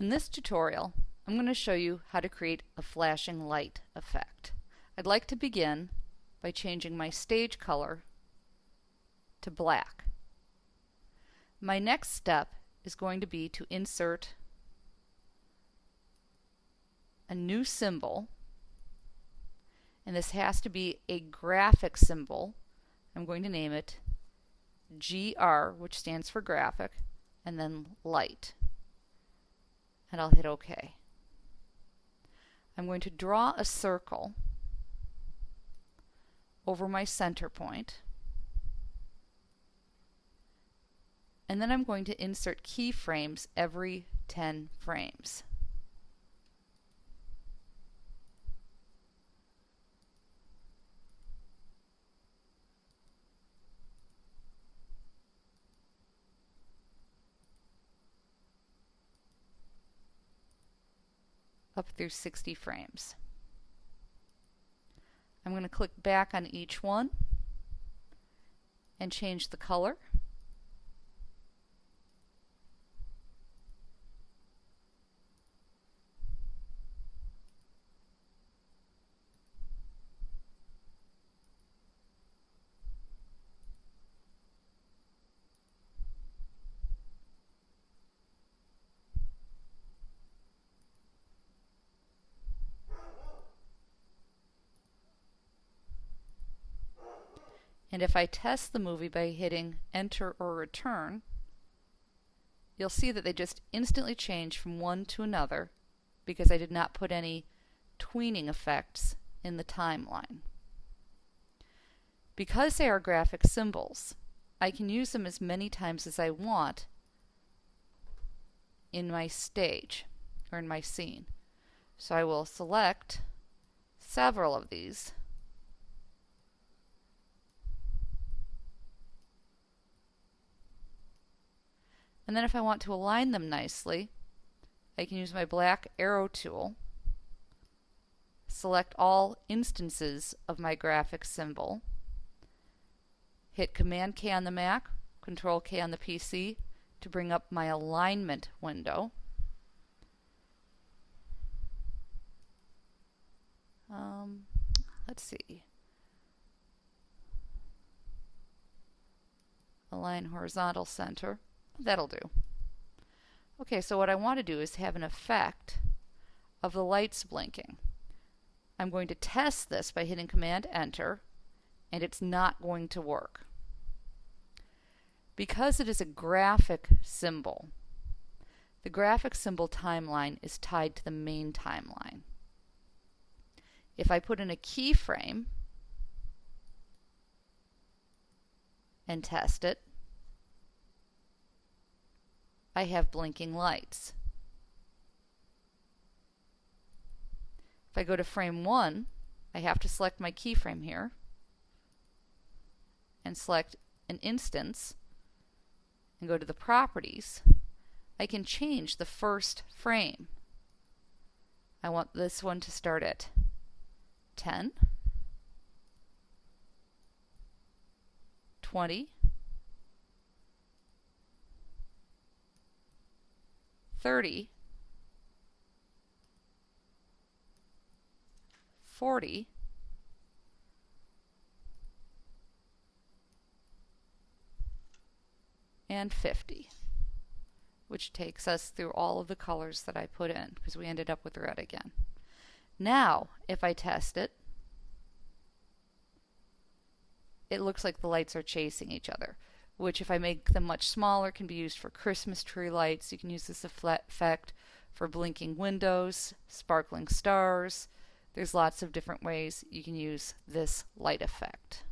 In this tutorial, I'm going to show you how to create a flashing light effect. I'd like to begin by changing my stage color to black. My next step is going to be to insert a new symbol and this has to be a graphic symbol. I'm going to name it GR which stands for graphic and then light and I'll hit OK. I'm going to draw a circle over my center point and then I'm going to insert keyframes every 10 frames. Up through 60 frames. I'm going to click back on each one and change the color. And if I test the movie by hitting enter or return, you'll see that they just instantly change from one to another because I did not put any tweening effects in the timeline. Because they are graphic symbols, I can use them as many times as I want in my stage or in my scene. So I will select several of these And then if I want to align them nicely, I can use my black arrow tool, select all instances of my graphic symbol, hit Command K on the Mac, Control K on the PC to bring up my alignment window. Um, let's see. Align horizontal center. That'll do. Okay, so what I want to do is have an effect of the lights blinking. I'm going to test this by hitting Command Enter, and it's not going to work. Because it is a graphic symbol, the graphic symbol timeline is tied to the main timeline. If I put in a keyframe and test it, I have blinking lights. If I go to frame 1, I have to select my keyframe here and select an instance and go to the properties. I can change the first frame. I want this one to start at 10, 20, 30, 40, and 50, which takes us through all of the colors that I put in because we ended up with red again. Now, if I test it, it looks like the lights are chasing each other which if I make them much smaller can be used for Christmas tree lights. You can use this effect for blinking windows, sparkling stars. There's lots of different ways you can use this light effect.